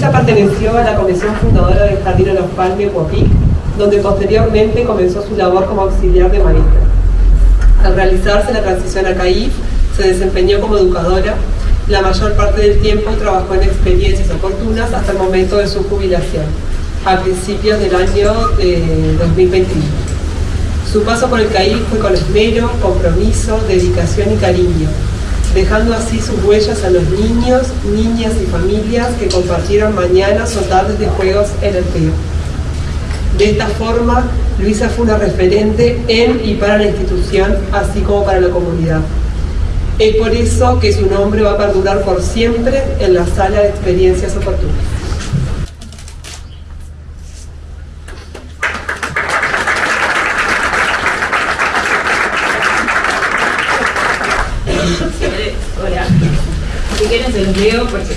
Luisa perteneció a la comisión fundadora del Jardín de los Palmes, Huapic, donde posteriormente comenzó su labor como auxiliar de maestra. Al realizarse la transición a CAIF, se desempeñó como educadora. La mayor parte del tiempo trabajó en experiencias oportunas hasta el momento de su jubilación, a principios del año 2021. Su paso por el CAIF fue con esmero, compromiso, dedicación y cariño, dejando así sus huellas a los niños, niñas y familias que compartieron mañanas o tardes de juegos en el río. De esta forma, Luisa fue una referente en y para la institución, así como para la comunidad. Es por eso que su nombre va a perdurar por siempre en la sala de experiencias oportunas. Si quieren se los leo porque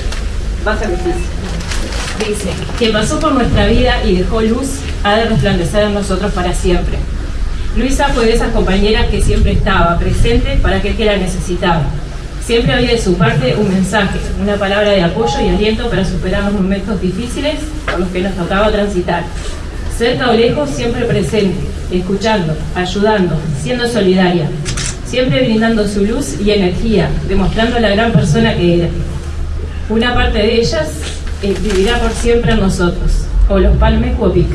va a ser. Dice, quien pasó por nuestra vida y dejó luz, ha de resplandecer en nosotros para siempre. Luisa fue de esas compañeras que siempre estaba presente para aquel que la necesitaba. Siempre había de su parte un mensaje, una palabra de apoyo y aliento para superar los momentos difíciles por los que nos tocaba transitar. Cerca o lejos, siempre presente, escuchando, ayudando, siendo solidaria, siempre brindando su luz y energía, demostrando la gran persona que era. Una parte de ellas eh, vivirá por siempre en nosotros, o los Palmes Cuopic.